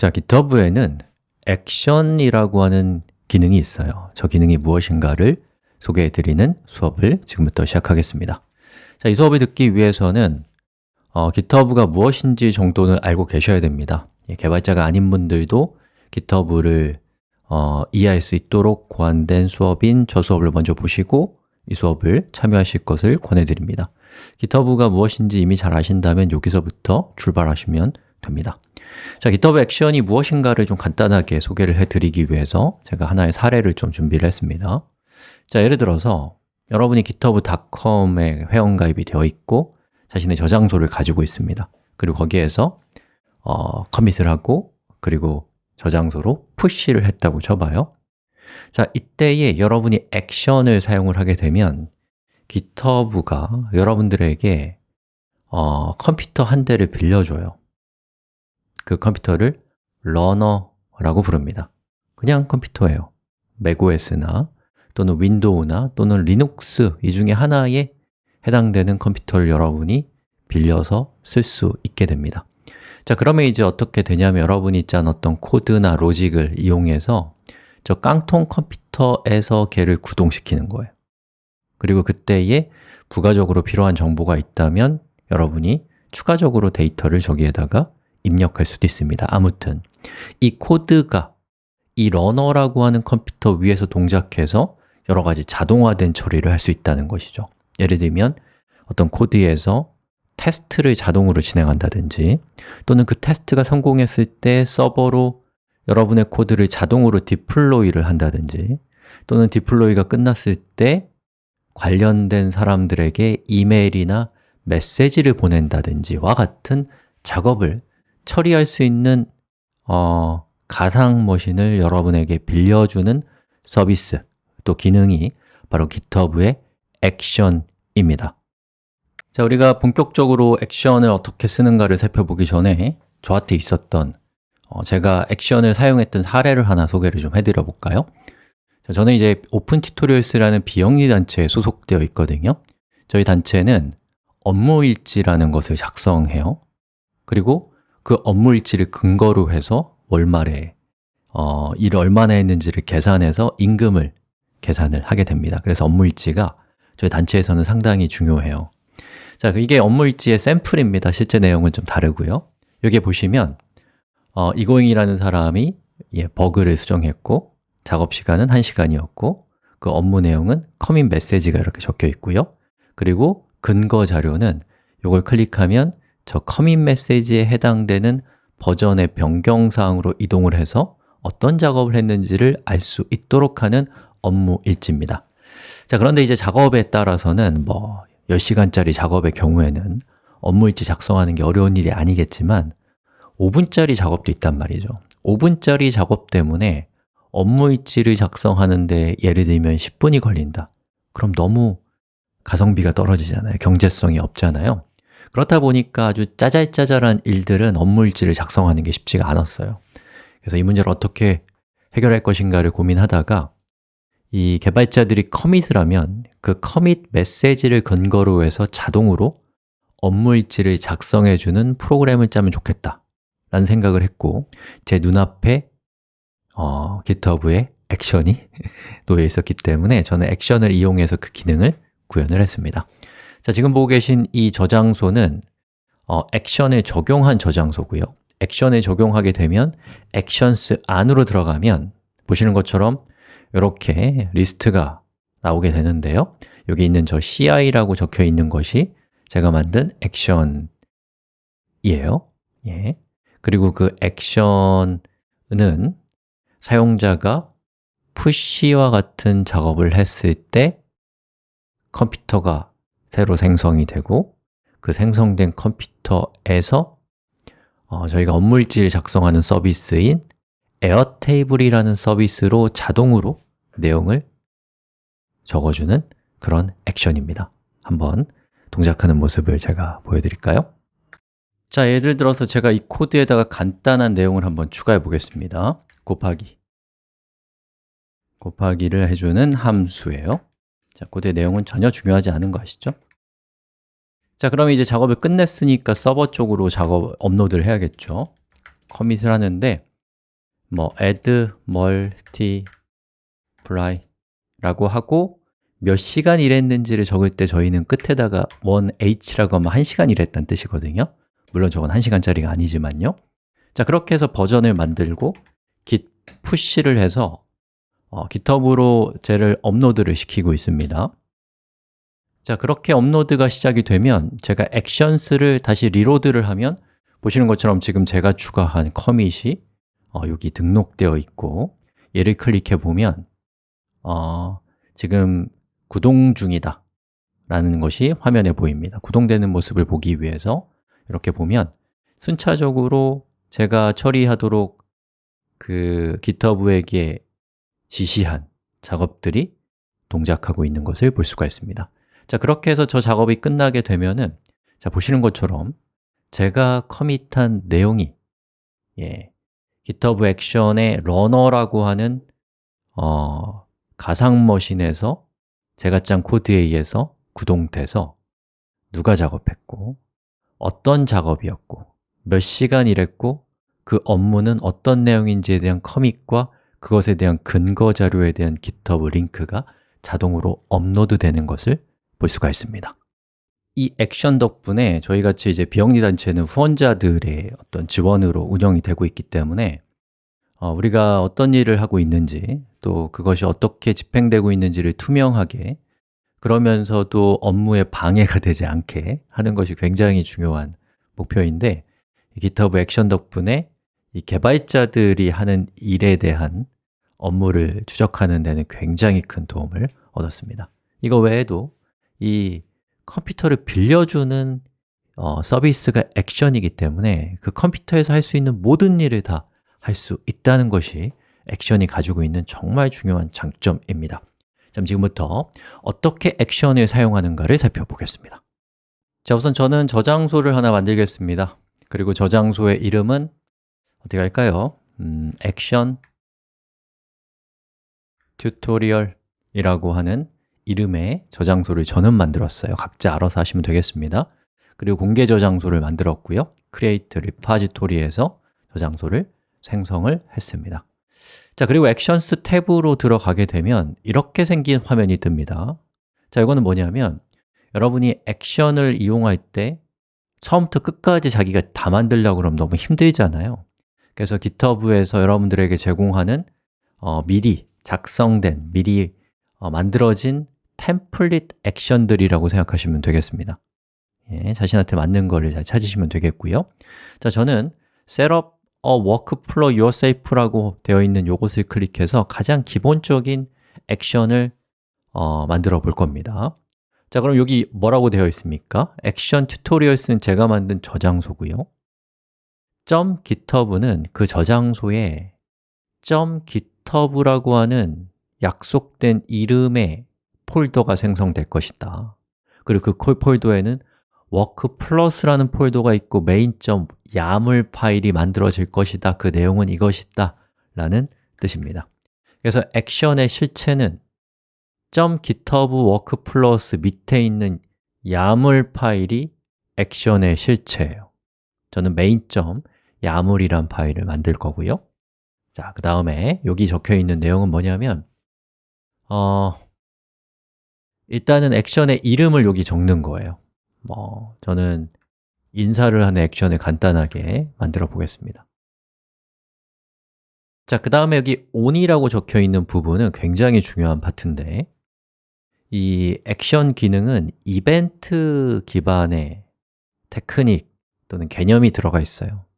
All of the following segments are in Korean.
자, GitHub에는 액션이라고 하는 기능이 있어요. 저 기능이 무엇인가를 소개해 드리는 수업을 지금부터 시작하겠습니다. 자, 이 수업을 듣기 위해서는 어, GitHub가 무엇인지 정도는 알고 계셔야 됩니다. 예, 개발자가 아닌 분들도 GitHub를 어, 이해할 수 있도록 고안된 수업인 저 수업을 먼저 보시고 이 수업을 참여하실 것을 권해드립니다. GitHub가 무엇인지 이미 잘 아신다면 여기서부터 출발하시면 됩니다 자, GitHub 액션이 무엇인가를 좀 간단하게 소개를 해드리기 위해서 제가 하나의 사례를 좀 준비를 했습니다. 자, 예를 들어서 여러분이 github.com에 회원가입이 되어 있고 자신의 저장소를 가지고 있습니다. 그리고 거기에서 어, 커밋을 하고 그리고 저장소로 푸시를 했다고 쳐봐요. 자, 이때에 여러분이 액션을 사용을 하게 되면 GitHub가 여러분들에게 어, 컴퓨터 한 대를 빌려줘요 그 컴퓨터를 runner라고 부릅니다. 그냥 컴퓨터예요. macOS나 또는 윈도우나 또는 리눅스 이 중에 하나에 해당되는 컴퓨터를 여러분이 빌려서 쓸 수 있게 됩니다. 자, 그러면 이제 어떻게 되냐면 여러분이 짠 어떤 코드나 로직을 이용해서 저 깡통 컴퓨터에서 걔를 구동시키는 거예요. 그리고 그때에 부가적으로 필요한 정보가 있다면 여러분이 추가적으로 데이터를 저기에다가 입력할 수도 있습니다. 아무튼 이 코드가 이 runner라고 하는 컴퓨터 위에서 동작해서 여러 가지 자동화된 처리를 할 수 있다는 것이죠. 예를 들면 어떤 코드에서 테스트를 자동으로 진행한다든지 또는 그 테스트가 성공했을 때 서버로 여러분의 코드를 자동으로 deploy를 한다든지 또는 디플로이가 끝났을 때 관련된 사람들에게 이메일이나 메시지를 보낸다든지와 같은 작업을 처리할 수 있는 어, 가상 머신을 여러분에게 빌려주는 서비스 또 기능이 바로 GitHub의 액션입니다. 자, 우리가 본격적으로 액션을 어떻게 쓰는가를 살펴보기 전에 저한테 있었던 어, 제가 액션을 사용했던 사례를 하나 소개를 좀 해드려 볼까요? 자, 저는 이제 오픈튜토리얼스라는 비영리 단체에 소속되어 있거든요. 저희 단체는 업무일지라는 것을 작성해요. 그리고 그 업무 일지를 근거로 해서 월말에 어, 일을 얼마나 했는지를 계산해서 임금을 계산을 하게 됩니다. 그래서 업무 일지가 저희 단체에서는 상당히 중요해요. 자, 이게 업무 일지의 샘플입니다. 실제 내용은 좀 다르고요. 여기 보시면 어, 이고잉이라는 사람이 예, 버그를 수정했고 작업 시간은 1시간이었고 그 업무 내용은 커밋 메시지가 이렇게 적혀 있고요. 그리고 근거 자료는 이걸 클릭하면 저 커밋 메시지에 해당되는 버전의 변경사항으로 이동을 해서 어떤 작업을 했는지를 알 수 있도록 하는 업무 일지입니다. 자, 그런데 이제 작업에 따라서는 뭐 10시간짜리 작업의 경우에는 업무 일지 작성하는 게 어려운 일이 아니겠지만 5분짜리 작업도 있단 말이죠. 5분짜리 작업 때문에 업무 일지를 작성하는데 예를 들면 10분이 걸린다. 그럼 너무 가성비가 떨어지잖아요. 경제성이 없잖아요 그렇다 보니까 아주 짜잘짜잘한 일들은 업무 일지를 작성하는 게 쉽지가 않았어요. 그래서 이 문제를 어떻게 해결할 것인가를 고민하다가 이 개발자들이 커밋을 하면 그 커밋 메시지를 근거로 해서 자동으로 업무 일지를 작성해주는 프로그램을 짜면 좋겠다 라는 생각을 했고 제 눈앞에 어, GitHub의 액션이 놓여 있었기 때문에 저는 액션을 이용해서 그 기능을 구현을 했습니다 자, 지금 보고 계신 이 저장소는 어, 액션에 적용한 저장소고요. 액션에 적용하게 되면 액션스 안으로 들어가면 보시는 것처럼 이렇게 리스트가 나오게 되는데요. 여기 있는 저 CI라고 적혀 있는 것이 제가 만든 액션이에요. 예. 그리고 그 액션은 사용자가 푸시와 같은 작업을 했을 때 컴퓨터가 새로 생성이 되고 그 생성된 컴퓨터에서 어, 저희가 업무일지를 작성하는 서비스인 Airtable이라는 서비스로 자동으로 내용을 적어주는 그런 액션입니다. 한번 동작하는 모습을 제가 보여드릴까요? 자, 예를 들어서 제가 이 코드에다가 간단한 내용을 한번 추가해 보겠습니다. 곱하기. 곱하기를 해주는 함수예요 자, 코드의 내용은 전혀 중요하지 않은 거 아시죠? 자, 그럼 이제 작업을 끝냈으니까 서버 쪽으로 작업 업로드를 해야겠죠? commit을 하는데 뭐 add multiply 라고 하고 몇 시간 일했는지를 적을 때 저희는 끝에다가 1h라고 하면 1시간 일했다는 뜻이거든요. 물론 저건 1시간짜리가 아니지만요. 자, 그렇게 해서 버전을 만들고 git push를 해서 어, GitHub으로 쟤를 업로드를 시키고 있습니다. 자, 그렇게 업로드가 시작이 되면 제가 actions를 다시 reload를 하면 보시는 것처럼 지금 제가 추가한 커밋이 어, 여기 등록되어 있고 얘를 클릭해 보면 어, 지금 구동 중이다 라는 것이 화면에 보입니다. 구동되는 모습을 보기 위해서 이렇게 보면 순차적으로 제가 처리하도록 그 GitHub에게 지시한 작업들이 동작하고 있는 것을 볼 수가 있습니다. 자, 그렇게 해서 저 작업이 끝나게 되면은 자, 보시는 것처럼 제가 commit한 내용이 예, GitHub 액션의 runner라고 하는 어, 가상 machine에서 제가 짠 코드에 의해서 구동돼서 누가 작업했고 어떤 작업이었고 몇 시간 일했고 그 업무는 어떤 내용인지에 대한 commit과 그것에 대한 근거 자료에 대한 GitHub 링크가 자동으로 업로드 되는 것을 볼 수가 있습니다. 이 액션 덕분에 저희 같이 이제 비영리 단체는 후원자들의 어떤 지원으로 운영이 되고 있기 때문에 어, 우리가 어떤 일을 하고 있는지 또 그것이 어떻게 집행되고 있는지를 투명하게 그러면서도 업무에 방해가 되지 않게 하는 것이 굉장히 중요한 목표인데 GitHub 액션 덕분에 이 개발자들이 하는 일에 대한 업무를 추적하는 데는 굉장히 큰 도움을 얻었습니다. 이거 외에도 이 컴퓨터를 빌려주는 어, 서비스가 액션이기 때문에 그 컴퓨터에서 할 수 있는 모든 일을 다 할 수 있다는 것이 액션이 가지고 있는 정말 중요한 장점입니다. 자, 지금부터 어떻게 액션을 사용하는가를 살펴보겠습니다. 자, 우선 저는 저장소를 하나 만들겠습니다. 그리고 저장소의 이름은 어떻게 할까요? 음, 액션 튜토리얼이라고 하는 이름의 저장소를 저는 만들었어요. 각자 알아서 하시면 되겠습니다. 그리고 공개 저장소를 만들었고요. create repository에서 저장소를 생성을 했습니다. 자, 그리고 액션스 탭으로 들어가게 되면 이렇게 생긴 화면이 뜹니다. 자, 이거는 뭐냐면 여러분이 액션을 이용할 때 처음부터 끝까지 자기가 다 만들려고 그러면 너무 힘들잖아요 그래서 GitHub에서 여러분들에게 제공하는 어, 미리 작성된, 미리 어, 만들어진 템플릿 액션들이라고 생각하시면 되겠습니다. 예, 자신한테 맞는 거를 잘 찾으시면 되겠고요. 자, 저는 Setup a Workflow Yourself라고 되어 있는 이것을 클릭해서 가장 기본적인 액션을 어, 만들어 볼 겁니다. 자, 그럼 여기 뭐라고 되어 있습니까? 액션 튜토리얼스는 제가 만든 저장소고요 .github는 그 저장소에 .github라고 하는 약속된 이름의 폴더가 생성될 것이다. 그리고 그 폴더에는 work plus라는 폴더가 있고 main.yaml 파일이 만들어질 것이다. 그 내용은 이것이다. 라는 뜻입니다. 그래서 액션의 실체는 .github work plus 밑에 있는 yaml 파일이 액션의 실체예요. 저는 main.yaml 이란 파일을 만들 거고요. 자, 그 다음에 여기 적혀 있는 내용은 뭐냐면 어, 일단은 액션의 이름을 여기 적는 거예요. 뭐 저는 인사를 하는 액션을 간단하게 만들어 보겠습니다. 자, 그 다음에 여기 on이라고 적혀 있는 부분은 굉장히 중요한 파트인데 이 액션 기능은 이벤트 기반의 테크닉 또는 개념이 들어가 있어요. 즉,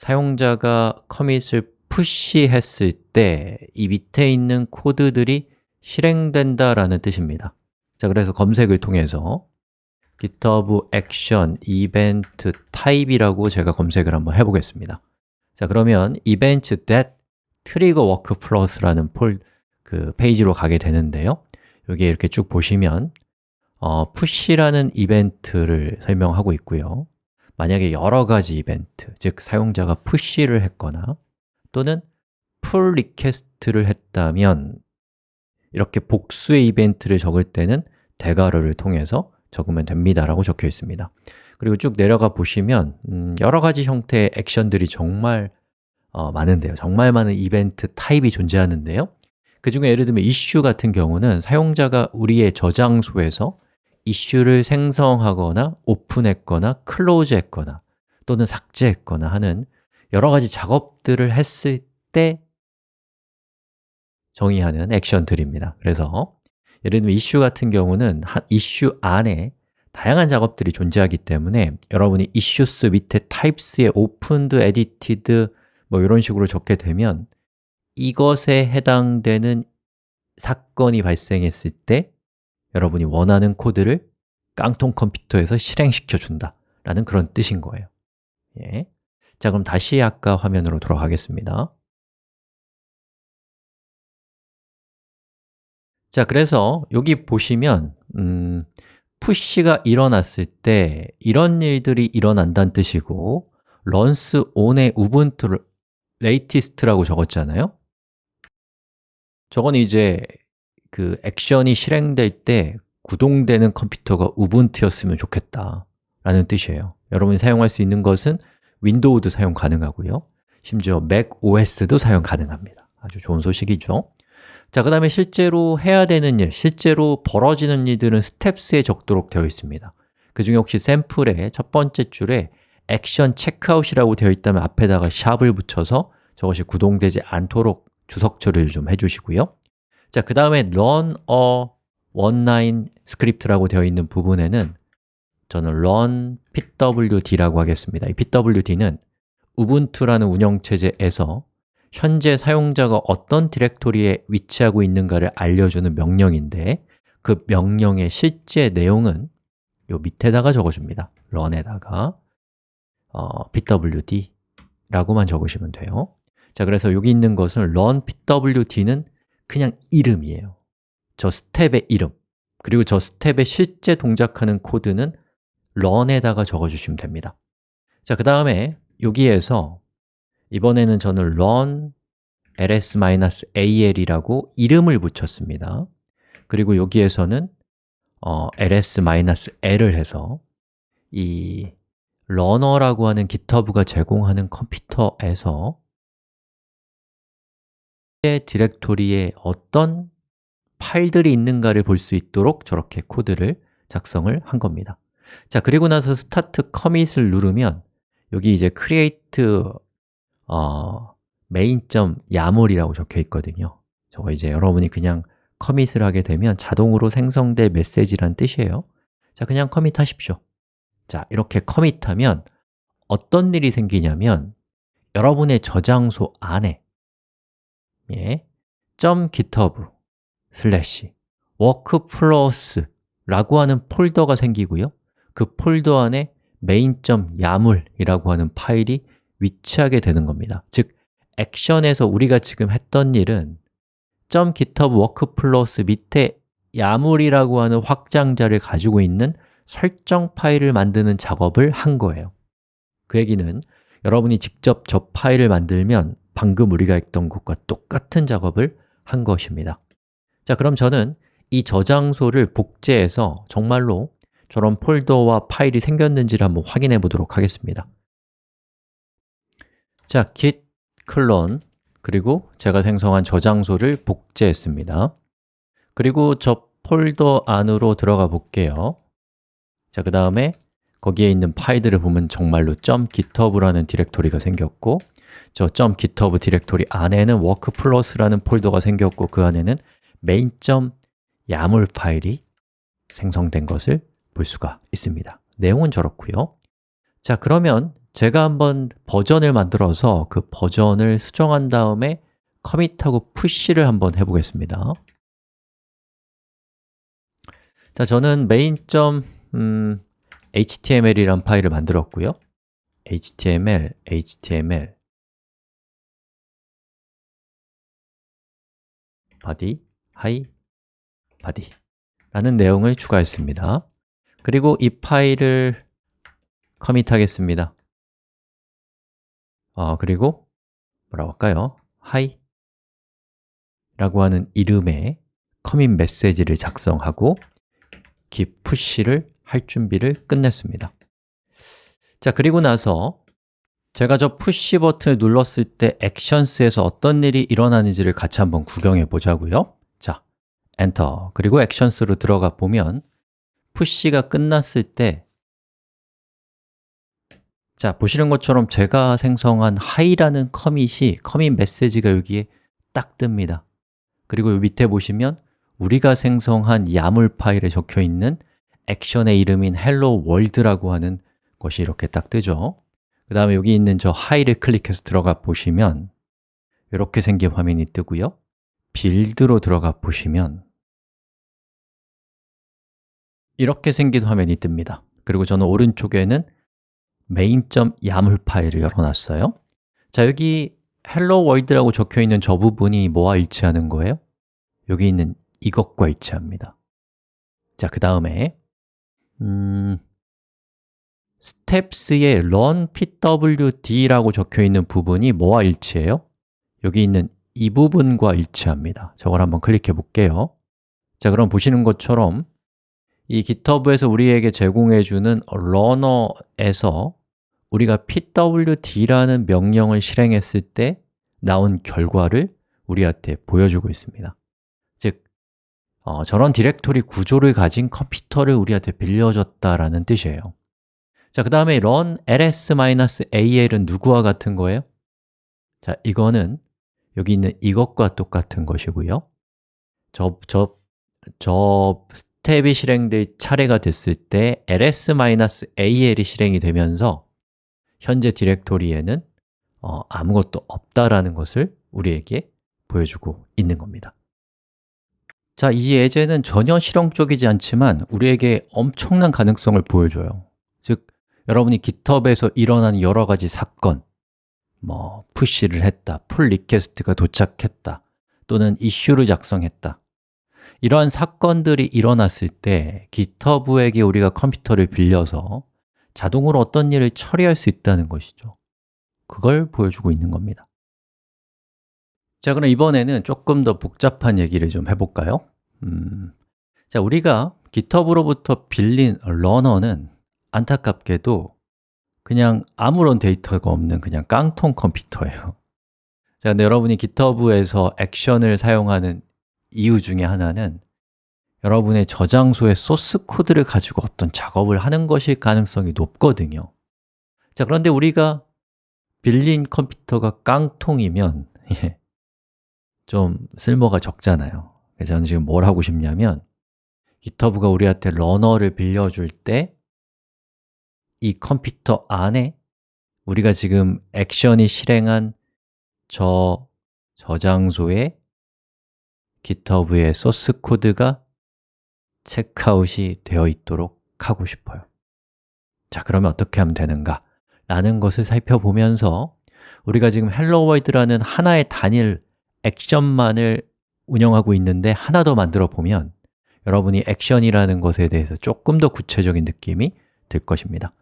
사용자가 커밋을 푸시했을 때 이 밑에 있는 코드들이 실행된다라는 뜻입니다. 자, 그래서 검색을 통해서 GitHub Action Event Type이라고 제가 검색을 한번 해보겠습니다. 자, 그러면 Event that Trigger Workflows라는 폴, 그 페이지로 가게 되는데요. 여기에 이렇게 쭉 보시면 어, push라는 이벤트를 설명하고 있고요 만약에 여러 가지 이벤트, 즉 사용자가 push를 했거나 또는 pull request를 했다면 이렇게 복수의 이벤트를 적을 때는 대괄호를 통해서 적으면 됩니다 라고 적혀 있습니다. 그리고 쭉 내려가 보시면 음, 여러 가지 형태의 액션들이 정말 어, 많은데요. 정말 많은 이벤트 타입이 존재하는데요. 그 중에 예를 들면 이슈 같은 경우는 사용자가 우리의 저장소에서 이슈를 생성하거나 오픈했거나 클로즈했거나 또는 삭제했거나 하는 여러 가지 작업들을 했을 때 정의하는 액션들입니다. 그래서 예를 들면 이슈 같은 경우는 이슈 안에 다양한 작업들이 존재하기 때문에 여러분이 issues 밑에 types에 opened, edited 뭐 이런 식으로 적게 되면 이것에 해당되는 사건이 발생했을 때 여러분이 원하는 코드를 깡통 컴퓨터에서 실행시켜 준다. 라는 그런 뜻인 거예요. 예. 자, 그럼 다시 아까 화면으로 돌아가겠습니다. 자, 그래서 여기 보시면 음, 푸시가 일어났을 때 이런 일들이 일어난다는 뜻이고 runs on의 우분투 latest라고 적었잖아요. 저건 이제 그 액션이 실행될 때 구동되는 컴퓨터가 우분투였으면 좋겠다 라는 뜻이에요. 여러분이 사용할 수 있는 것은 윈도우도 사용 가능하고요. 심지어 맥 OS도 사용 가능합니다. 아주 좋은 소식이죠. 자, 그 다음에 실제로 해야 되는 일, 실제로 벌어지는 일들은 steps에 적도록 되어 있습니다. 그 중에 혹시 샘플의 첫 번째 줄에 actions checkout이라고 되어 있다면 앞에다가 sharp을 붙여서 저것이 구동되지 않도록 주석 처리를 좀 해주시고요 자, 그 다음에 run a one-line script라고 되어 있는 부분에는 저는 run pwd라고 하겠습니다. 이 pwd는 Ubuntu라는 운영체제에서 현재 사용자가 어떤 디렉토리에 위치하고 있는가를 알려주는 명령인데 그 명령의 실제 내용은 요 밑에다가 적어줍니다. run에다가 어, pwd 라고만 적으시면 돼요. 자, 그래서 여기 있는 것은 run pwd는 그냥 이름이에요. 저 스텝의 이름. 그리고 저 스텝에 실제 동작하는 코드는 run에다가 적어주시면 됩니다. 자, 그 다음에 여기에서 이번에는 저는 run ls-al이라고 이름을 붙였습니다. 그리고 여기에서는 어, ls-l을 해서 이 러너라고 하는 GitHub가 제공하는 컴퓨터에서 디렉토리에 어떤 파일들이 있는가를 볼 수 있도록 저렇게 코드를 작성을 한 겁니다. 자, 그리고 나서 start commit을 누르면 여기 이제 create 어, main.yaml이라고 적혀 있거든요. 저거 이제 여러분이 그냥 커밋을 하게 되면 자동으로 생성될 메시지란 뜻이에요. 자, 그냥 커밋 하십시오. 자, 이렇게 커밋하면 어떤 일이 생기냐면 여러분의 저장소 안에 예, .github 슬래시 workflows라고 하는 폴더가 생기고요. 그 폴더 안에 main.yaml이라고 하는 파일이 위치하게 되는 겁니다. 즉, 액션에서 우리가 지금 했던 일은 .github workflows 밑에 yaml이라고 하는 확장자를 가지고 있는 설정 파일을 만드는 작업을 한 거예요. 그 얘기는 여러분이 직접 저 파일을 만들면 방금 우리가 했던 것과 똑같은 작업을 한 것입니다. 자, 그럼 저는 이 저장소를 복제해서 정말로 저런 폴더와 파일이 생겼는지를 한번 확인해 보도록 하겠습니다. 자, git clone 그리고 제가 생성한 저장소를 복제했습니다. 그리고 저 폴더 안으로 들어가 볼게요. 자, 그 다음에 거기에 있는 파일들을 보면 정말로 .github라는 디렉토리가 생겼고 저 .github 디렉토리 안에는 workflows라는 폴더가 생겼고 그 안에는 main.yaml 파일이 생성된 것을 볼 수가 있습니다. 내용은 저렇고요. 자, 그러면 제가 한번 버전을 만들어서 그 버전을 수정한 다음에 커밋하고 푸시를 한번 해보겠습니다. 자, 저는 main.html이란 파일을 만들었고요. html, html body, hi, body 라는 내용을 추가했습니다. 그리고 이 파일을 커밋하겠습니다. 어, 그리고 뭐라고 할까요? hi 라고 하는 이름의 commit 메시지를 작성하고 git push를 할 준비를 끝냈습니다. 자, 그리고 나서 제가 저 push 버튼을 눌렀을 때 액션스에서 어떤 일이 일어나는지를 같이 한번 구경해 보자고요. 자, 엔터. 그리고 actions로 들어가 보면 push가 끝났을 때 자, 보시는 것처럼 제가 생성한 hi라는 commit이 commit 메시지가 여기에 딱 뜹니다. 그리고 밑에 보시면 우리가 생성한 야물 파일에 적혀 있는 액션의 이름인 hello world라고 하는 것이 이렇게 딱 뜨죠 그 다음에 여기 있는 저 hi를 클릭해서 들어가 보시면 이렇게 생긴 화면이 뜨고요. 빌드로 들어가 보시면 이렇게 생긴 화면이 뜹니다. 그리고 저는 오른쪽에는 main.yaml 파일을 열어놨어요. 자, 여기 hello world라고 적혀 있는 저 부분이 뭐와 일치하는 거예요? 여기 있는 이것과 일치합니다. 자, 그 다음에 음, steps의 run pwd라고 적혀 있는 부분이 뭐와 일치해요? 여기 있는 이 부분과 일치합니다. 저걸 한번 클릭해 볼게요. 자, 그럼 보시는 것처럼 이 GitHub에서 우리에게 제공해 주는 runner에서 우리가 pwd라는 명령을 실행했을 때 나온 결과를 우리한테 보여주고 있습니다. 즉, 어, 저런 디렉토리 구조를 가진 컴퓨터를 우리한테 빌려줬다라는 뜻이에요 자, 그 다음에 run ls-al은 누구와 같은 거예요? 자, 이거는 여기 있는 이것과 똑같은 것이고요. 저, 저, 저 스텝이 실행될 차례가 됐을 때 ls-al이 실행이 되면서 현재 디렉토리에는 어, 아무것도 없다라는 것을 우리에게 보여주고 있는 겁니다. 자, 이 예제는 전혀 실용적이지 않지만 우리에게 엄청난 가능성을 보여줘요. 즉, 여러분이 GitHub에서 일어나는 여러 가지 사건 뭐, push를 했다, pull request가 도착했다 또는 이슈를 작성했다. 이러한 사건들이 일어났을 때 GitHub에게 우리가 컴퓨터를 빌려서 자동으로 어떤 일을 처리할 수 있다는 것이죠. 그걸 보여주고 있는 겁니다. 자, 그럼 이번에는 조금 더 복잡한 얘기를 좀 해볼까요? 음, 자, 우리가 GitHub으로부터 빌린 러너는 안타깝게도 그냥 아무런 데이터가 없는 그냥 깡통 컴퓨터예요. 자, 근데 여러분이 GitHub에서 액션을 사용하는 이유 중에 하나는 여러분의 저장소의 소스 코드를 가지고 어떤 작업을 하는 것일 가능성이 높거든요. 자, 그런데 우리가 빌린 컴퓨터가 깡통이면 예, 좀 쓸모가 적잖아요. 그래서 저는 지금 뭘 하고 싶냐면 GitHub가 우리한테 러너를 빌려줄 때 이 컴퓨터 안에 우리가 지금 액션이 실행한 저 저장소에 GitHub의 소스 코드가 체크아웃이 되어 있도록 하고 싶어요 자, 그러면 어떻게 하면 되는가? 라는 것을 살펴보면서 우리가 지금 hello world라는 하나의 단일 액션만을 운영하고 있는데 하나 더 만들어 보면 여러분이 액션이라는 것에 대해서 조금 더 구체적인 느낌이 들 것입니다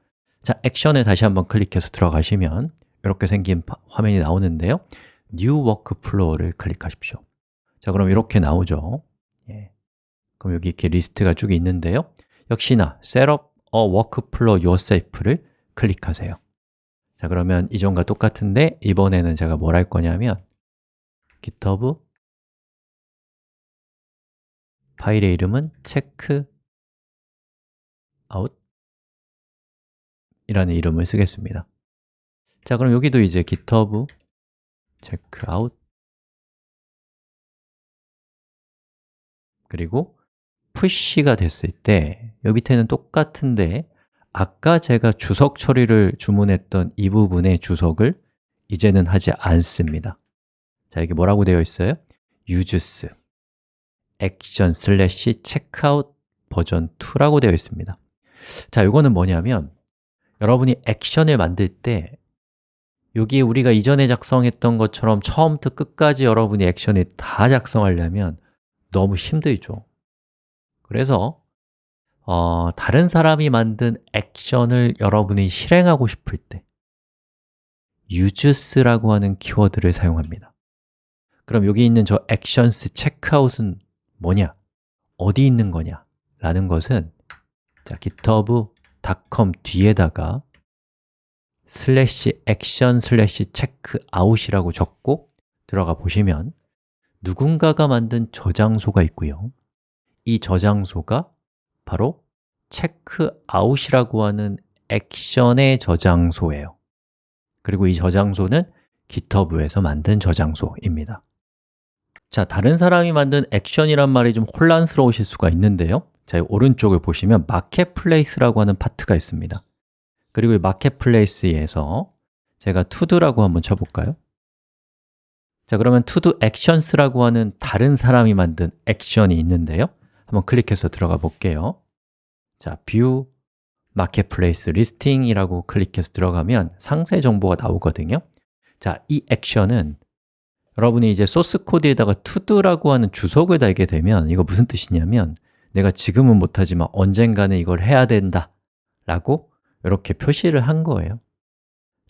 자, 액션에 다시 한번 클릭해서 들어가시면 이렇게 생긴 화면이 나오는데요. New Workflow를 클릭하십시오. 자, 그럼 이렇게 나오죠. 예. 그럼 여기 이렇게 리스트가 쭉 있는데요. 역시나 Set up a workflow yourself를 클릭하세요. 자, 그러면 이전과 똑같은데 이번에는 제가 뭘 할 거냐면 github 파일의 이름은 check out 이라는 이름을 쓰겠습니다. 자, 그럼 여기도 이제 github check out. 그리고 push가 됐을 때 여기 밑에는 똑같은데 아까 제가 주석 처리를 주문했던 이 부분의 주석을 이제는 하지 않습니다. 자, 여기 뭐라고 되어 있어요? uses action slash checkout 버전 2라고 되어 있습니다. 자, 이거는 뭐냐면 여러분이 액션을 만들 때 여기에 우리가 이전에 작성했던 것처럼 처음부터 끝까지 여러분이 액션을 다 작성하려면 너무 힘들죠 그래서 어, 다른 사람이 만든 액션을 여러분이 실행하고 싶을 때 use라고 하는 키워드를 사용합니다 그럼 여기 있는 저 actions checkout은 뭐냐? 어디 있는 거냐? 라는 것은 자, github.com 뒤에다가 슬래시 actions 슬래시 checkout이라고 적고 들어가 보시면 누군가가 만든 저장소가 있고요. 이 저장소가 바로 checkout이라고 하는 액션의 저장소예요. 그리고 이 저장소는 GitHub에서 만든 저장소입니다. 자, 다른 사람이 만든 액션이란 말이 좀 혼란스러우실 수가 있는데요 자, 오른쪽을 보시면 marketplace라고 하는 파트가 있습니다. 그리고 이 marketplace에서 제가 todo라고 한번 쳐볼까요? 자, 그러면 todo actions라고 하는 다른 사람이 만든 액션이 있는데요. 한번 클릭해서 들어가 볼게요. 자, view marketplace listing이라고 클릭해서 들어가면 상세 정보가 나오거든요. 자, 이 액션은 여러분이 이제 소스 코드에다가 to도라고 하는 주석을 달게 되면 이거 무슨 뜻이냐면 내가 지금은 못하지만 언젠가는 이걸 해야 된다. 라고 이렇게 표시를 한 거예요.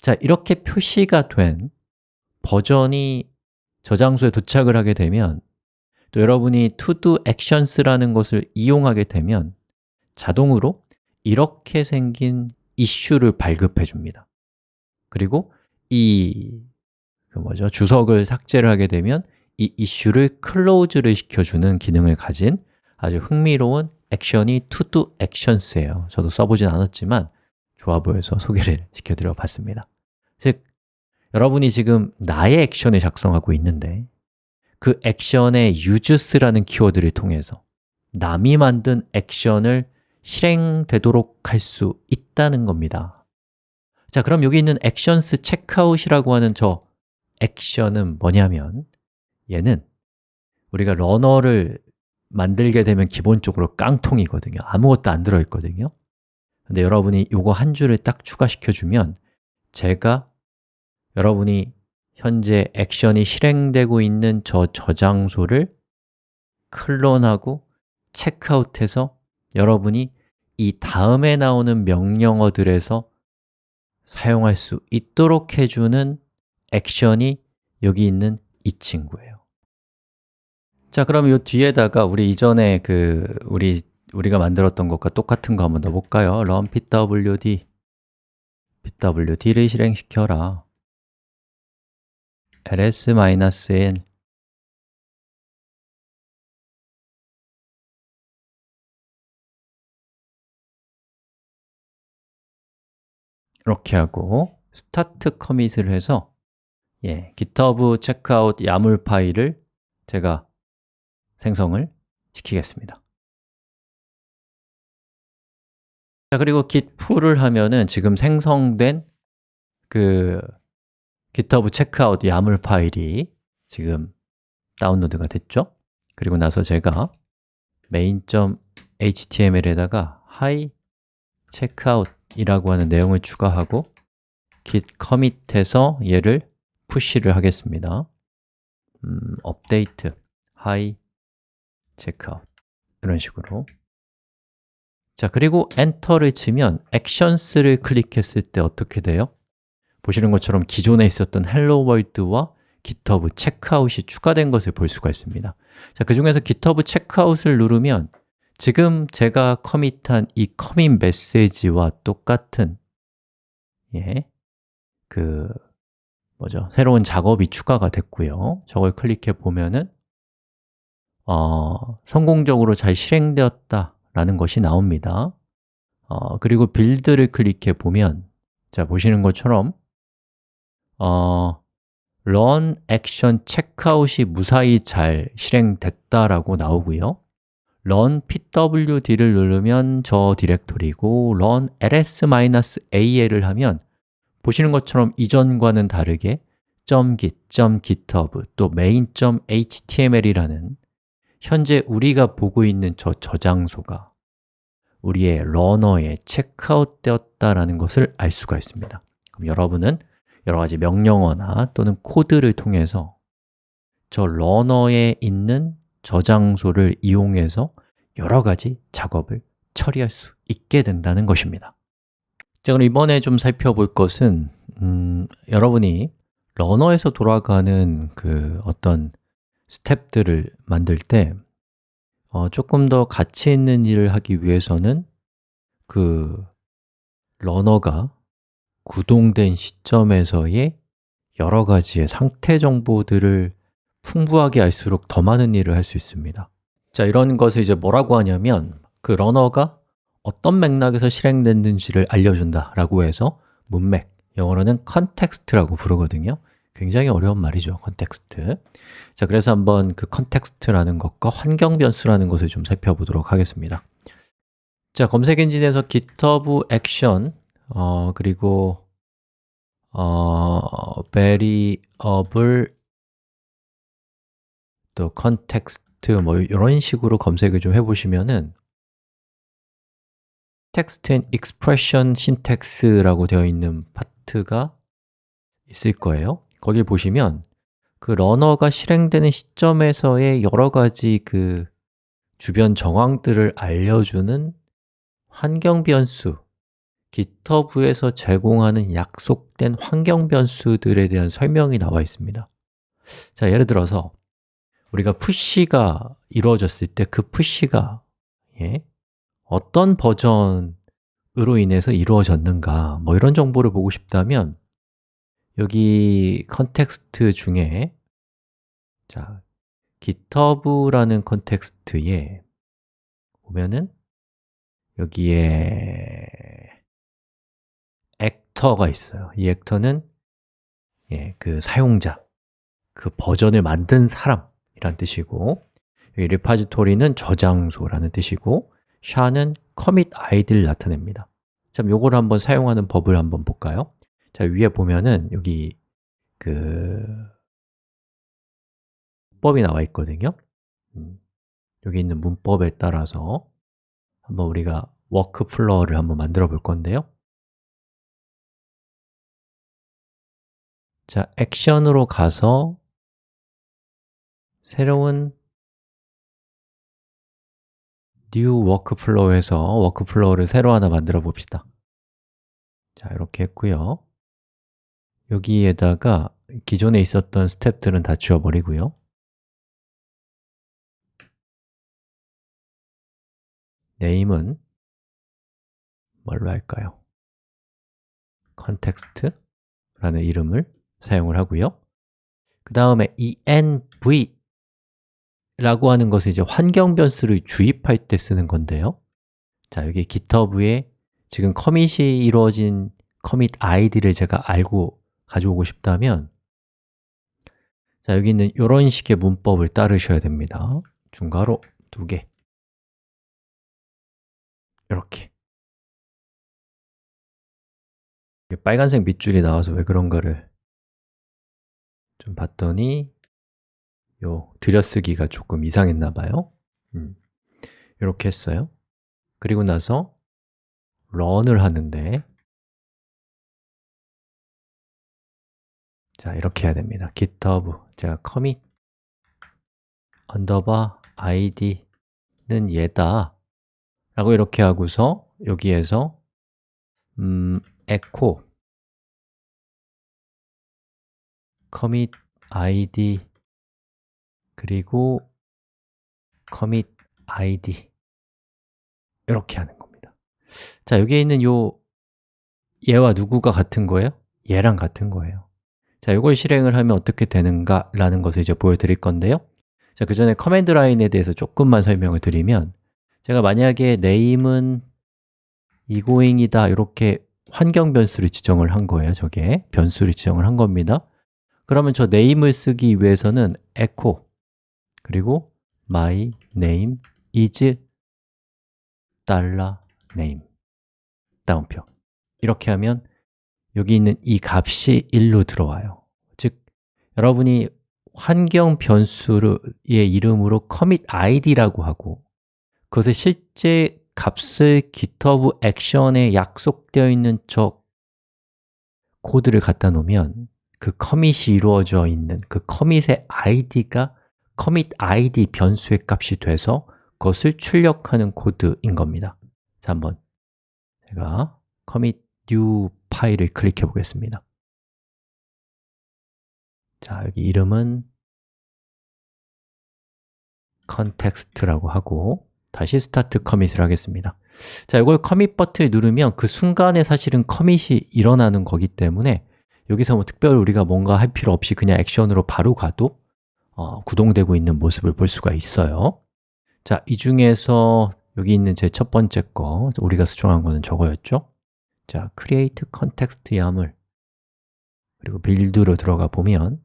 자, 이렇게 표시가 된 버전이 저장소에 도착을 하게 되면 또 여러분이 to-do actions라는 것을 이용하게 되면 자동으로 이렇게 생긴 이슈를 발급해 줍니다. 그리고 이 그 뭐죠? 주석을 삭제를 하게 되면 이 이슈를 클로즈를 시켜주는 기능을 가진 아주 흥미로운 액션이 to-do actions예요. 저도 써보진 않았지만 좋아 보여서 소개를 시켜드려 봤습니다. 즉, 여러분이 지금 나의 액션을 작성하고 있는데 그 액션의 uses라는 키워드를 통해서 남이 만든 액션을 실행되도록 할 수 있다는 겁니다. 자, 그럼 여기 있는 actions checkout이라고 하는 저 액션은 뭐냐면 얘는 우리가 러너를 만들게 되면 기본적으로 깡통이거든요. 아무것도 안 들어있거든요. 근데 여러분이 이거 한 줄을 딱 추가시켜주면 제가 여러분이 현재 액션이 실행되고 있는 저 저장소를 클론하고 체크아웃해서 여러분이 이 다음에 나오는 명령어들에서 사용할 수 있도록 해주는 액션이 여기 있는 이 친구예요 자, 그럼 이 뒤에다가 우리 이전에 그 우리 우리가 만들었던 것과 똑같은 거 한번 넣어볼까요? run pwd pwd를 실행시켜라. Ls-n 이렇게 하고 start commit을 해서 예, github checkout 야물 파일을 제가 생성을 시키겠습니다 자, 그리고 git pull을 하면은 지금 생성된 그 GitHub checkout 야물 파일이 지금 다운로드가 됐죠? 그리고 나서 제가 main.html에다가 hi checkout이라고 하는 내용을 추가하고 git commit해서 얘를 푸시를 하겠습니다 음, update hi checkout 이런 식으로 자, 그리고 엔터를 치면 actions를 클릭했을 때 어떻게 돼요? 보시는 것처럼 기존에 있었던 hello world와 GitHub checkout이 추가된 것을 볼 수가 있습니다 자, 그 중에서 GitHub checkout을 누르면 지금 제가 커밋한 이 커밋 메시지와 똑같은 예, 그 뭐죠? 새로운 작업이 추가가 됐고요 저걸 클릭해 보면은 어, 성공적으로 잘 실행되었다 라는 것이 나옵니다. 어, 그리고 빌드를 클릭해 보면 자, 보시는 것처럼 어, run action checkout이 무사히 잘 실행됐다라고 나오고요. run pwd를 누르면 저 디렉토리고 run ls-al을 하면 보시는 것처럼 이전과는 다르게 .git, .github, 또 main.html이라는 현재 우리가 보고 있는 저 저장소가 우리의 러너에 체크아웃 되었다라는 것을 알 수가 있습니다. 그럼 여러분은 여러 가지 명령어나 또는 코드를 통해서 저 러너에 있는 저장소를 이용해서 여러 가지 작업을 처리할 수 있게 된다는 것입니다. 자, 그럼 이번에 좀 살펴볼 것은 음, 여러분이 러너에서 돌아가는 그 어떤 스텝들을 만들 때 어, 조금 더 가치 있는 일을 하기 위해서는 그 러너가 구동된 시점에서의 여러 가지의 상태 정보들을 풍부하게 알수록 더 많은 일을 할 수 있습니다. 자, 이런 것을 이제 뭐라고 하냐면 그 러너가 어떤 맥락에서 실행됐는지를 알려준다 라고 해서 문맥, 영어로는 context라고 부르거든요 굉장히 어려운 말이죠, context. 자, 그래서 한번 그 context라는 것과 환경 변수라는 것을 좀 살펴보도록 하겠습니다. 자, 검색 엔진에서 GitHub 액션 어, 그리고 어, variable 또 context 뭐 이런 식으로 검색을 좀 해보시면은 text and expression syntax라고 되어 있는 파트가 있을 거예요 거기 보시면 그 러너가 실행되는 시점에서의 여러 가지 그 주변 정황들을 알려주는 환경 변수 GitHub에서 제공하는 약속된 환경 변수들에 대한 설명이 나와 있습니다 자, 예를 들어서 우리가 push가 이루어졌을 때 그 push가 예? 어떤 버전으로 인해서 이루어졌는가 뭐 이런 정보를 보고 싶다면 여기 context 중에 자, GitHub라는 context에 보면은 여기에 actor가 있어요 이 actor는 예, 그 사용자, 그 버전을 만든 사람이란 뜻이고 여기 repository는 저장소라는 뜻이고 sha는 commit 아이디를 나타냅니다 참, 요걸 한번 사용하는 법을 한번 볼까요? 자, 위에 보면은 여기 그 문법이 나와 있거든요. 음, 여기 있는 문법에 따라서 한번 우리가 workflow를 한번 만들어 볼 건데요. 자, 액션으로 가서 새로운 new workflow에서 workflow를 새로 하나 만들어 봅시다. 자, 이렇게 했고요 여기에다가 기존에 있었던 스텝들은 다 지워버리고요. 네임은 뭘로 할까요? context라는 이름을 사용을 하고요. 그 다음에 env 라고 하는 것은 이제 환경 변수를 주입할 때 쓰는 건데요. 자, 여기 GitHub에 지금 커밋이 이루어진 커밋 아이디를 제가 알고 가져오고 싶다면 자, 여기 있는 이런 식의 문법을 따르셔야 됩니다. 중괄호 두 개. 이렇게. 빨간색 밑줄이 나와서 왜 그런가를 좀 봤더니 요 들여쓰기가 조금 이상했나 봐요. 음, 이렇게 했어요. 그리고 나서 런을 하는데 자, 이렇게 해야 됩니다. Github. 제가 commit underbar id는 얘다. 라고 이렇게 하고서 여기에서 음, echo commit id 그리고 commit id 이렇게 하는 겁니다. 자, 여기에 있는 요 얘와 누구가 같은 거예요? 얘랑 같은 거예요 자, 이걸 실행을 하면 어떻게 되는가 라는 것을 이제 보여드릴 건데요. 자, 그 전에 command line에 대해서 조금만 설명을 드리면 제가 만약에 name은 egoing이다 이렇게 환경 변수를 지정을 한 거예요 저게. 변수를 지정을 한 겁니다. 그러면 저 name을 쓰기 위해서는 echo 그리고 my name is 달러 name 다운표. 이렇게 하면 여기 있는 이 값이 1로 들어와요. 즉, 여러분이 환경 변수의 이름으로 commit id라고 하고 그것을 실제 값을 GitHub 액션에 약속되어 있는 저 코드를 갖다 놓으면 그 커밋이 이루어져 있는 그 커밋의 id가 commit id 변수의 값이 돼서 그것을 출력하는 코드인 겁니다. 자, 한번 제가 commit new 파일을 클릭해 보겠습니다. 자, 여기 이름은 context라고 하고 다시 start commit을 하겠습니다. 자, 이걸 commit 버튼을 누르면 그 순간에 사실은 commit이 일어나는 거기 때문에 여기서 뭐 특별히 우리가 뭔가 할 필요 없이 그냥 액션으로 바로 가도 어, 구동되고 있는 모습을 볼 수가 있어요. 자, 이 중에서 여기 있는 제 첫 번째 거, 우리가 수정한 거는 저거였죠? 자, create context 야물 그리고 빌드로 들어가 보면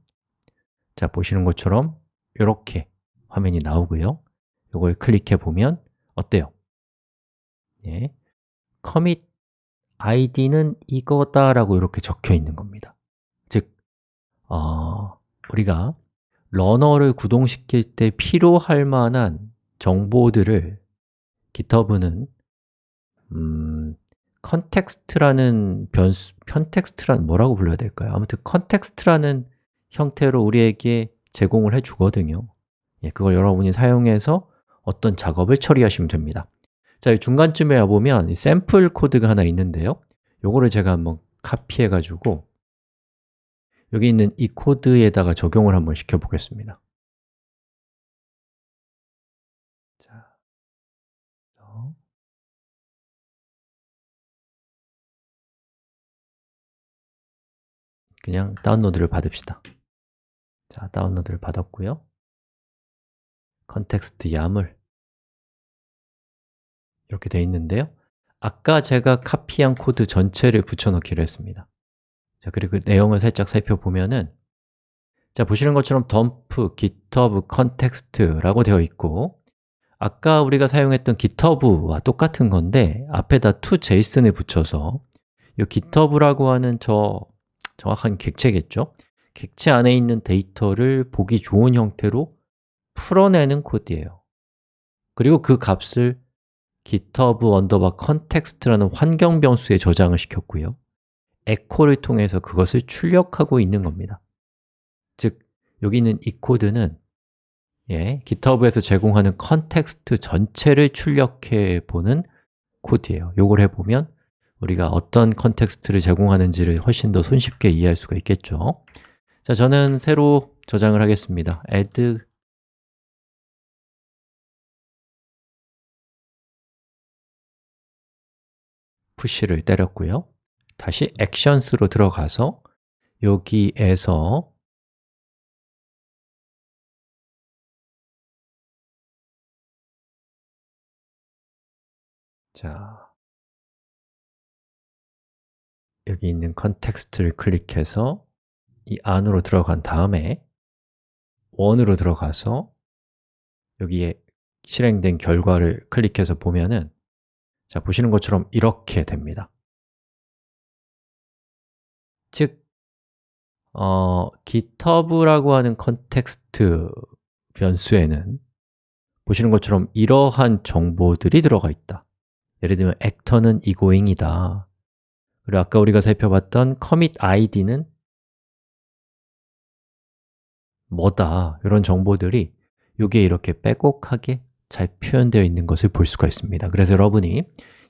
자, 보시는 것처럼 이렇게 화면이 나오고요. 이걸 클릭해 보면 어때요? 예, commit id는 이거다라고 이렇게 적혀 있는 겁니다. 즉, 어, 우리가 runner를 구동시킬 때 필요할 만한 정보들을 GitHub는 음, context라는 변수, context라는 뭐라고 불러야 될까요? 아무튼 context라는 형태로 우리에게 제공을 해 주거든요. 예, 그걸 여러분이 사용해서 어떤 작업을 처리하시면 됩니다. 자, 중간쯤에 와보면 샘플 코드가 하나 있는데요. 요거를 제가 한번 카피해 가지고 여기 있는 이 코드에다가 적용을 한번 시켜 보겠습니다 그냥 다운로드를 받읍시다. 자, 다운로드를 받았고요. context yaml 이렇게 되어 있는데요. 아까 제가 카피한 코드 전체를 붙여넣기로 했습니다. 자, 그리고 그 내용을 살짝 살펴보면은 자, 보시는 것처럼 dump github context라고 되어 있고 아까 우리가 사용했던 github와 똑같은 건데 앞에다 toJSON을 붙여서 이 github라고 하는 저 정확한 객체겠죠? 객체 안에 있는 데이터를 보기 좋은 형태로 풀어내는 코드예요. 그리고 그 값을 github underbar context라는 환경 변수에 저장을 시켰고요. Echo를 통해서 그것을 출력하고 있는 겁니다. 즉, 여기 있는 이 코드는 예, GitHub에서 제공하는 context 전체를 출력해 보는 코드예요. 요걸 해보면 우리가 어떤 context를 제공하는지를 훨씬 더 손쉽게 이해할 수가 있겠죠. 자, 저는 새로 저장을 하겠습니다. Add 푸시를 때렸고요. 다시 actions로 들어가서 여기에서 자, 여기 있는 context를 클릭해서 이 안으로 들어간 다음에 원으로 들어가서 여기에 실행된 결과를 클릭해서 보면은 자, 보시는 것처럼 이렇게 됩니다. 즉, 어, GitHub라고 하는 context 변수에는 보시는 것처럼 이러한 정보들이 들어가 있다. 예를 들면 actor는 이고잉이다 그리고 아까 우리가 살펴봤던 commit id는 뭐다 이런 정보들이 여기에 이렇게 빼곡하게 잘 표현되어 있는 것을 볼 수가 있습니다. 그래서 여러분이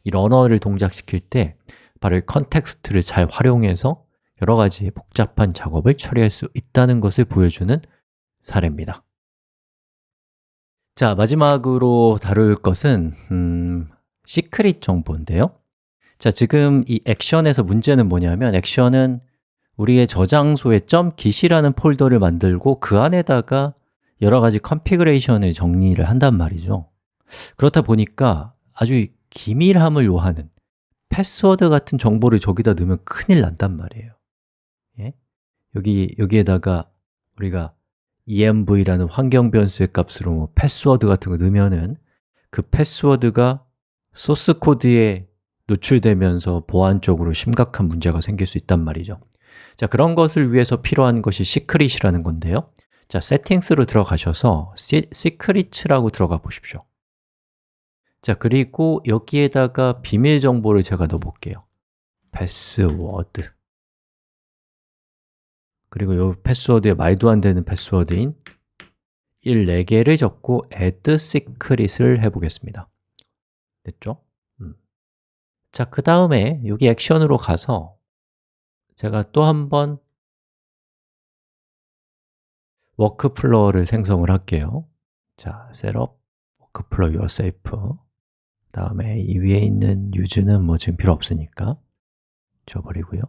이 runner를 동작시킬 때 바로 이 context를 잘 활용해서 여러 가지 복잡한 작업을 처리할 수 있다는 것을 보여주는 사례입니다. 자, 마지막으로 다룰 것은 음, secret 정보인데요 자, 지금 이 액션에서 문제는 뭐냐면 액션은 우리의 저장소에 .git이라는 폴더를 만들고 그 안에다가 여러 가지 configuration을 정리를 한단 말이죠 그렇다 보니까 아주 기밀함을 요하는 패스워드 같은 정보를 저기다 넣으면 큰일 난단 말이에요 예? 여기, 여기에다가 우리가 env라는 환경 변수의 값으로 뭐 패스워드 같은 거 넣으면은 그 패스워드가 소스 코드에 노출되면서 보안적으로 심각한 문제가 생길 수 있단 말이죠. 자, 그런 것을 위해서 필요한 것이 secret이라는 건데요. 자, Settings로 들어가셔서 Secrets라고 들어가 보십시오. 자, 그리고 여기에다가 비밀 정보를 제가 넣어 볼게요. 패스워드. 그리고 이 패스워드에 말도 안 되는 패스워드인 1, 4개를 적고 add secret을 해보겠습니다. 됐죠? 음. 자, 그 다음에 여기 액션으로 가서 제가 또 한 번 workflow를 생성을 할게요 자, 셋업 couple yourself 다음에 이 위에 있는 use는 뭐 지금 필요 없으니까 줘버리고요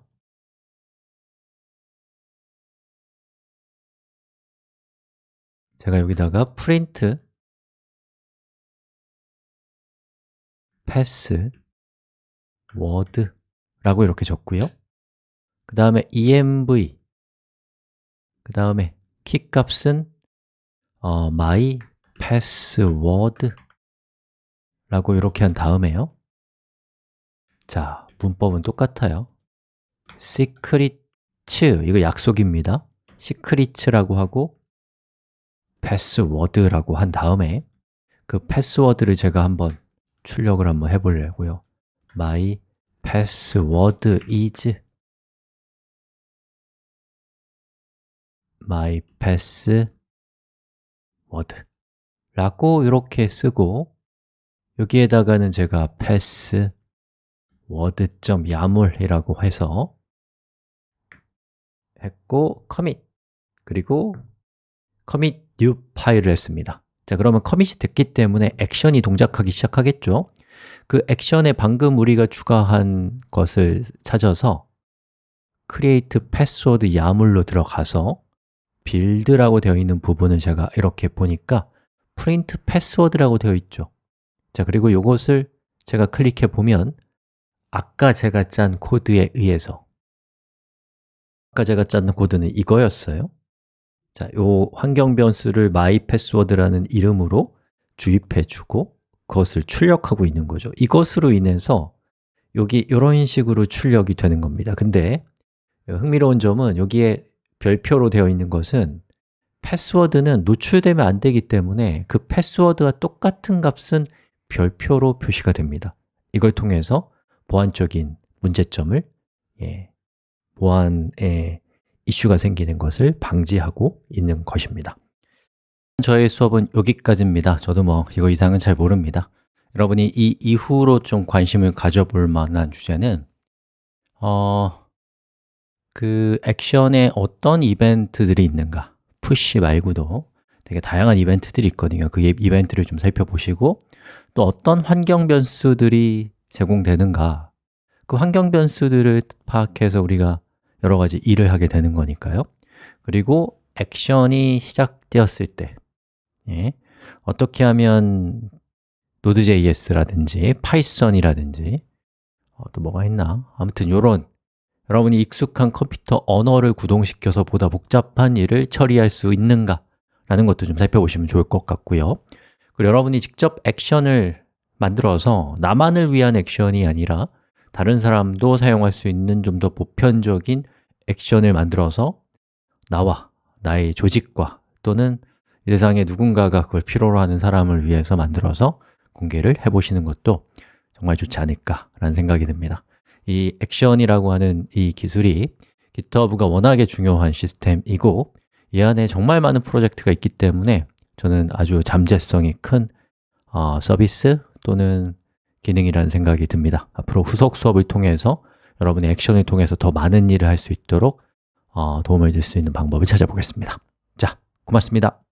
제가 여기다가 print pass word 라고 이렇게 적고요. 그 다음에 env 그 다음에 키 값은 어, my password 라고 이렇게 한 다음에요. 자, 문법은 똑같아요. secret, 이거 약속입니다. secret라고 하고 password라고 한 다음에 그 패스워드를 제가 한번 출력을 한번 해보려고요. my password is my password. 라고 이렇게 쓰고 여기에다가는 제가 password.yamal이라고 해서 했고 commit 그리고 commit new 파일을 했습니다. 자, 그러면 커밋이 됐기 때문에 액션이 동작하기 시작하겠죠 그 액션에 방금 우리가 추가한 것을 찾아서 create password 야물로 들어가서 빌드라고 되어 있는 부분을 제가 이렇게 보니까 print password라고 되어 있죠. 자, 그리고 이것을 제가 클릭해 보면 아까 제가 짠 코드에 의해서 아까 제가 짠 코드는 이거였어요. 자, 요 환경 변수를 mypassword라는 이름으로 주입해 주고 그 것을 출력하고 있는 거죠. 이것으로 인해서 여기 이런 식으로 출력이 되는 겁니다. 근데 흥미로운 점은 여기에 별표로 되어 있는 것은 패스워드는 노출되면 안 되기 때문에 그 패스워드와 똑같은 값은 별표로 표시가 됩니다. 이걸 통해서 보안적인 문제점을 예, 보안에 이슈가 생기는 것을 방지하고 있는 것입니다 저의 수업은 여기까지입니다. 저도 뭐 이거 이상은 잘 모릅니다. 여러분이 이 이후로 좀 관심을 가져볼 만한 주제는 어, 그 액션에 어떤 이벤트들이 있는가? 푸시 말고도 되게 다양한 이벤트들이 있거든요. 그 이벤트를 좀 살펴보시고 또 어떤 환경 변수들이 제공되는가? 그 환경 변수들을 파악해서 우리가 여러 가지 일을 하게 되는 거니까요. 그리고 액션이 시작되었을 때 예, 어떻게 하면 Node.js라든지 파이썬이라든지 어, 또 뭐가 있나? 아무튼 이런 여러분이 익숙한 컴퓨터 언어를 구동시켜서 보다 복잡한 일을 처리할 수 있는가? 라는 것도 좀 살펴보시면 좋을 것 같고요 그리고 여러분이 직접 액션을 만들어서 나만을 위한 액션이 아니라 다른 사람도 사용할 수 있는 좀 더 보편적인 액션을 만들어서 나와 나의 조직과 또는 이 세상에 누군가가 그걸 필요로 하는 사람을 위해서 만들어서 공개를 해보시는 것도 정말 좋지 않을까라는 생각이 듭니다. 이 액션이라고 하는 이 기술이 GitHub가 워낙에 중요한 시스템이고 이 안에 정말 많은 프로젝트가 있기 때문에 저는 아주 잠재성이 큰 어, 서비스 또는 기능이라는 생각이 듭니다. 앞으로 후속 수업을 통해서 여러분의 액션을 통해서 더 많은 일을 할 수 있도록 어, 도움을 줄 수 있는 방법을 찾아보겠습니다. 자, 고맙습니다